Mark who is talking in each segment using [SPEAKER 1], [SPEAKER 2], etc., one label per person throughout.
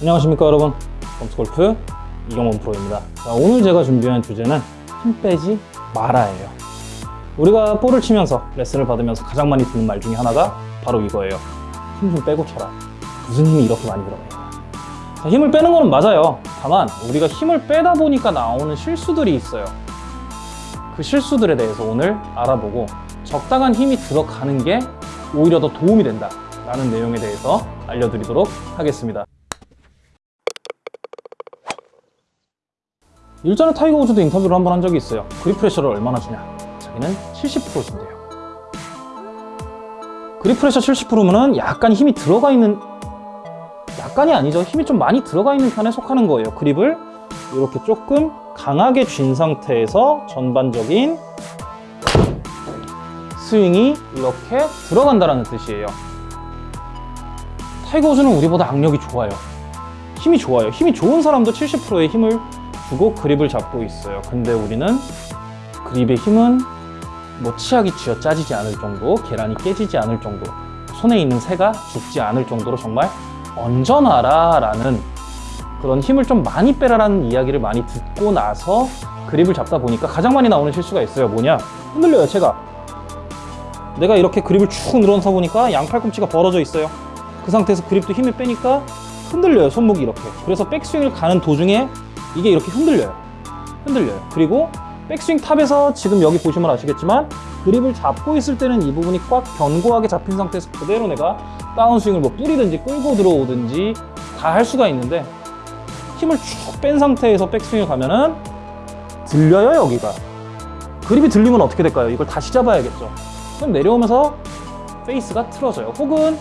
[SPEAKER 1] 안녕하십니까 여러분. 범스골프 이경원 프로입니다. 자, 오늘 제가 준비한 주제는 힘 빼지 마라예요. 우리가 볼을 치면서 레슨을 받으면서 가장 많이 듣는 말 중에 하나가 바로 이거예요. 힘 좀 빼고 쳐라. 무슨 힘이 이렇게 많이 들어가 있나 자, 힘을 빼는 거는 맞아요. 다만 우리가 힘을 빼다 보니까 나오는 실수들이 있어요. 그 실수들에 대해서 오늘 알아보고 적당한 힘이 들어가는 게 오히려 더 도움이 된다 라는 내용에 대해서 알려드리도록 하겠습니다 일전에 타이거 우즈도 인터뷰를 한 번 한 적이 있어요. grip pressure를 얼마나 주냐. 자기는 70% 준대요. grip pressure 70%면은 약간 힘이 들어가 있는 약간이 아니죠. 힘이 좀 많이 들어가 있는 편에 속하는 거예요. 그립을 이렇게 조금 강하게 쥔 상태에서 전반적인 스윙이 이렇게 들어간다는 뜻이에요. 타이거 우즈는 우리보다 악력이 좋아요. 힘이 좋아요. 힘이 좋은 사람도 70%의 힘을 주고 그립을 잡고 있어요. 근데 우리는 그립의 힘은 뭐 치약이 쥐어 짜지지 않을 정도 계란이 깨지지 않을 정도 손에 있는 새가 죽지 않을 정도로 정말 얹어놔라 라는 그런 힘을 좀 많이 빼라라는 이야기를 많이 듣고 나서 그립을 잡다 보니까 가장 많이 나오는 실수가 있어요. 뭐냐? 흔들려요 채가. 내가 이렇게 그립을 쭉 늘어서 보니까 양팔꿈치가 벌어져 있어요. 그 상태에서 그립도 힘을 빼니까 흔들려요 손목이 이렇게. 그래서 백스윙을 가는 도중에 이게 이렇게 흔들려요. 흔들려요. 그리고 백스윙 탑에서 지금 여기 보시면 아시겠지만 그립을 잡고 있을 때는 이 부분이 꽉 견고하게 잡힌 상태에서 그대로 내가 다운스윙을 뭐 뿌리든지 끌고 들어오든지 다 할 수가 있는데 힘을 쭉 뺀 상태에서 백스윙을 가면은 들려요 여기가. 그립이 들리면 어떻게 될까요? 이걸 다시 잡아야겠죠. 그럼 내려오면서 페이스가 틀어져요. 혹은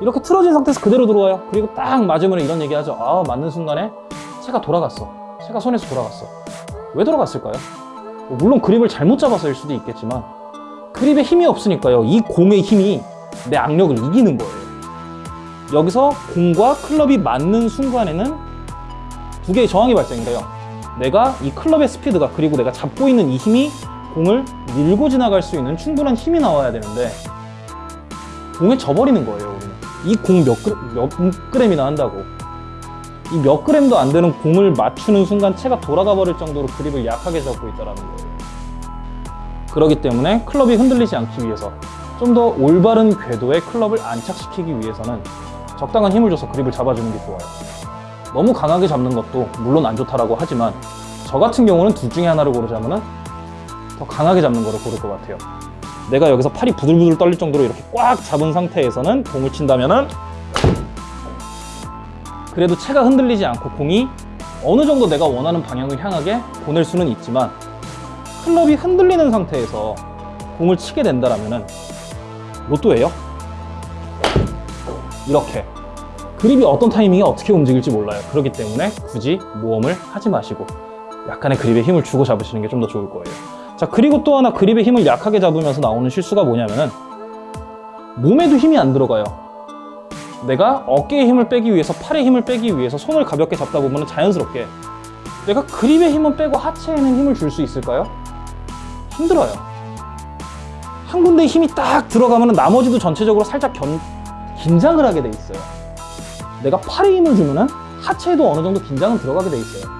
[SPEAKER 1] 이렇게 틀어진 상태에서 그대로 들어와요. 그리고 딱 맞으면 이런 얘기 하죠. 아 맞는 순간에 채가 돌아갔어. 채가 손에서 돌아갔어. 왜 돌아갔을까요? 뭐 물론 그립을 잘못 잡아서일 수도 있겠지만 그립에 힘이 없으니까요. 이 공의 힘이 내 악력을 이기는 거예요. 여기서 공과 클럽이 맞는 순간에는 두 개의 저항이 발생돼요. 내가 이 클럽의 스피드가 그리고 내가 잡고 있는 이 힘이 공을 밀고 지나갈 수 있는 충분한 힘이 나와야 되는데 공에 져버리는 거예요 우리는. 이 공 몇, 몇 그램이나 한다고 이 몇 그램도 안 되는 공을 맞추는 순간 채가 돌아가 버릴 정도로 그립을 약하게 잡고 있다는 거예요. 그렇기 때문에 클럽이 흔들리지 않기 위해서 좀 더 올바른 궤도에 클럽을 안착시키기 위해서는 적당한 힘을 줘서 그립을 잡아주는 게 좋아요. 너무 강하게 잡는 것도 물론 안 좋다라고 하지만 저 같은 경우는 둘 중에 하나를 고르자면 더 강하게 잡는 거를 고를 것 같아요. 내가 여기서 팔이 부들부들 떨릴 정도로 이렇게 꽉 잡은 상태에서는 공을 친다면 은 그래도 채가 흔들리지 않고 공이 어느 정도 내가 원하는 방향을 향하게 보낼 수는 있지만 클럽이 흔들리는 상태에서 공을 치게 된다면 로또예요? 이렇게. 그립이 어떤 타이밍에 어떻게 움직일지 몰라요. 그렇기 때문에 굳이 모험을 하지 마시고 약간의 그립에 힘을 주고 잡으시는 게 좀 더 좋을 거예요. 자 그리고 또 하나 그립의 힘을 약하게 잡으면서 나오는 실수가 뭐냐면은 몸에도 힘이 안 들어가요 내가 어깨에 힘을 빼기 위해서 팔에 힘을 빼기 위해서 손을 가볍게 잡다 보면 자연스럽게 내가 그립에 힘은 빼고 하체에는 힘을 줄 수 있을까요? 힘들어요. 한 군데 힘이 딱 들어가면 나머지도 전체적으로 살짝 견, 긴장을 하게 돼 있어요. 내가 팔에 힘을 주면 하체에도 어느 정도 긴장은 들어가게 돼 있어요.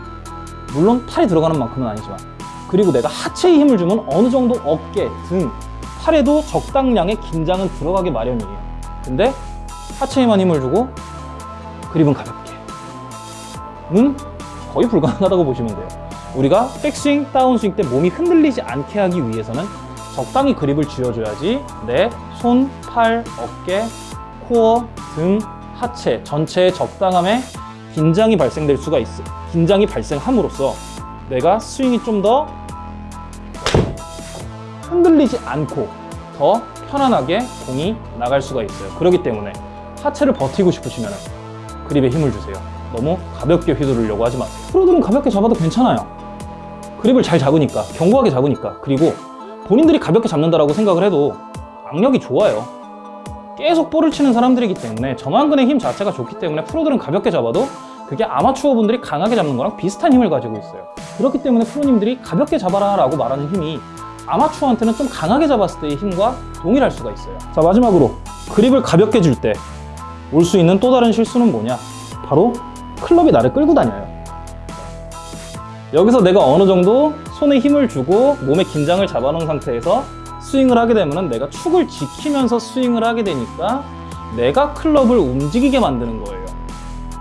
[SPEAKER 1] 물론 팔에 들어가는 만큼은 아니지만. 그리고 내가 하체에 힘을 주면 어느 정도 어깨, 등, 팔에도 적당량의 긴장은 들어가게 마련이에요. 근데 하체에만 힘을 주고 그립은 가볍게. 는 거의 불가능하다고 보시면 돼요. 우리가 백스윙, 다운스윙 때 몸이 흔들리지 않게 하기 위해서는 적당히 그립을 쥐어줘야지 내 손, 팔, 어깨, 코어, 등, 하체 전체의 적당함에 긴장이 발생될 수가 있어 긴장이 발생함으로써 내가 스윙이 좀 더 흔들리지 않고 더 편안하게 공이 나갈 수가 있어요. 그렇기 때문에 하체를 버티고 싶으시면 그립에 힘을 주세요. 너무 가볍게 휘두르려고 하지 마세요. 프로들은 가볍게 잡아도 괜찮아요. 그립을 잘 잡으니까 견고하게 잡으니까 그리고 본인들이 가볍게 잡는다고 생각을 해도 악력이 좋아요. 계속 볼을 치는 사람들이기 때문에 전완근의 힘 자체가 좋기 때문에 프로들은 가볍게 잡아도 그게 아마추어 분들이 강하게 잡는 거랑 비슷한 힘을 가지고 있어요. 그렇기 때문에 프로님들이 가볍게 잡아라 라고 말하는 힘이 아마추어한테는 좀 강하게 잡았을 때의 힘과 동일할 수가 있어요. 자 마지막으로 그립을 가볍게 줄 때 올 수 있는 또 다른 실수는 뭐냐 바로 클럽이 나를 끌고 다녀요. 여기서 내가 어느 정도 손에 힘을 주고 몸에 긴장을 잡아놓은 상태에서 스윙을 하게 되면 내가 축을 지키면서 스윙을 하게 되니까 내가 클럽을 움직이게 만드는 거예요.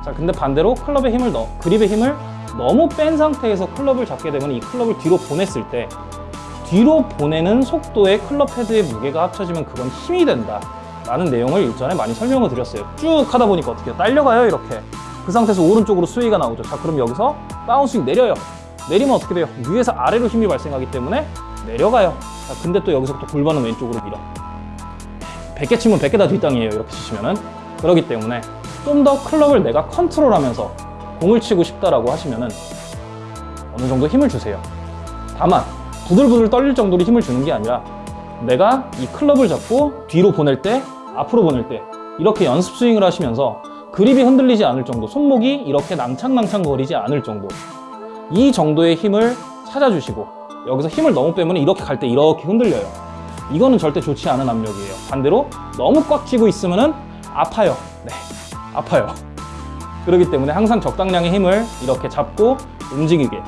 [SPEAKER 1] 자, 근데 반대로 클럽의 힘을 넣, 그립의 힘을 너무 뺀 상태에서 클럽을 잡게 되면 이 클럽을 뒤로 보냈을 때 뒤로 보내는 속도에 클럽 헤드의 무게가 합쳐지면 그건 힘이 된다. 라는 내용을 일전에 많이 설명을 드렸어요. 쭉 하다 보니까 어떻게? 딸려가요, 이렇게. 그 상태에서 오른쪽으로 스윙이 나오죠. 자, 그럼 여기서 다운스윙 내려요. 내리면 어떻게 돼요? 위에서 아래로 힘이 발생하기 때문에 내려가요. 자, 근데 또 여기서부터 골반은 왼쪽으로 밀어. 100개 치면 100개 다 뒷땅이에요. 이렇게 치시면은. 그렇기 때문에 좀 더 클럽을 내가 컨트롤하면서 공을 치고 싶다라고 하시면은 어느 정도 힘을 주세요. 다만 부들부들 떨릴 정도로 힘을 주는 게 아니라 내가 이 클럽을 잡고 뒤로 보낼 때, 앞으로 보낼 때 이렇게 연습 스윙을 하시면서 그립이 흔들리지 않을 정도, 손목이 이렇게 낭창낭창 거리지 않을 정도 이 정도의 힘을 찾아주시고 여기서 힘을 너무 빼면 이렇게 갈 때 이렇게 흔들려요. 이거는 절대 좋지 않은 압력이에요. 반대로 너무 꽉 쥐고 있으면 은 아파요. 네, 아파요. 그렇기 때문에 항상 적당량의 힘을 이렇게 잡고 움직이게.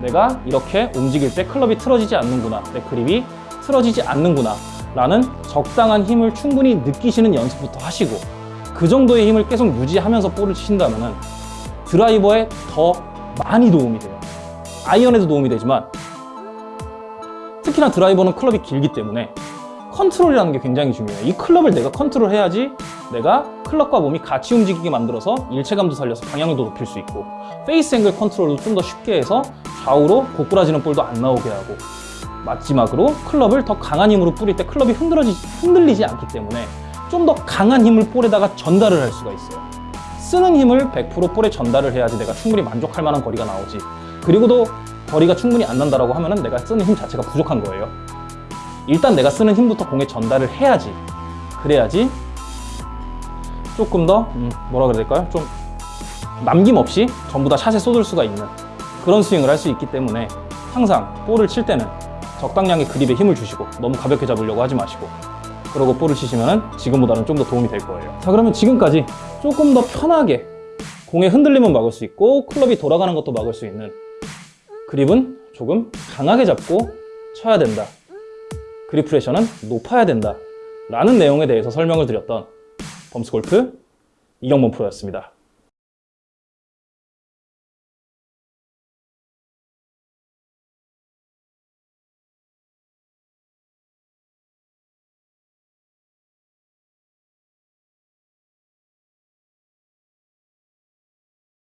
[SPEAKER 1] 내가 이렇게 움직일 때 클럽이 틀어지지 않는구나. 내 그립이 틀어지지 않는구나. 라는 적당한 힘을 충분히 느끼시는 연습부터 하시고 그 정도의 힘을 계속 유지하면서 볼을 치신다면은 드라이버에 더 많이 도움이 돼요. 아이언에도 도움이 되지만 특히나 드라이버는 클럽이 길기 때문에 컨트롤이라는 게 굉장히 중요해요. 이 클럽을 내가 컨트롤해야지 내가 클럽과 몸이 같이 움직이게 만들어서 일체감도 살려서 방향도 높일 수 있고 페이스 앵글 컨트롤도 좀 더 쉽게 해서 좌우로 꼬부라지는 볼도 안 나오게 하고 마지막으로 클럽을 더 강한 힘으로 뿌릴 때 클럽이 흔들어지, 흔들리지 않기 때문에 좀 더 강한 힘을 볼에다가 전달을 할 수가 있어요. 쓰는 힘을 100% 볼에 전달을 해야지 내가 충분히 만족할 만한 거리가 나오지. 그리고도 거리가 충분히 안 난다라고 하면은 내가 쓰는 힘 자체가 부족한 거예요. 일단 내가 쓰는 힘부터 공에 전달을 해야지. 그래야지 조금 더 음, 뭐라 그래야 될까요? 좀 남김없이 전부 다 샷에 쏟을 수가 있는 그런 스윙을 할 수 있기 때문에 항상 볼을 칠 때는 적당량의 그립에 힘을 주시고 너무 가볍게 잡으려고 하지 마시고 그러고 볼을 치시면 지금보다는 좀 더 도움이 될 거예요. 자 그러면 지금까지 조금 더 편하게 공의 흔들림은 막을 수 있고 클럽이 돌아가는 것도 막을 수 있는 그립은 조금 강하게 잡고 쳐야 된다. 그립 프레셔는 높아야 된다. 라는 내용에 대해서 설명을 드렸던 범스골프 이경범 프로였습니다.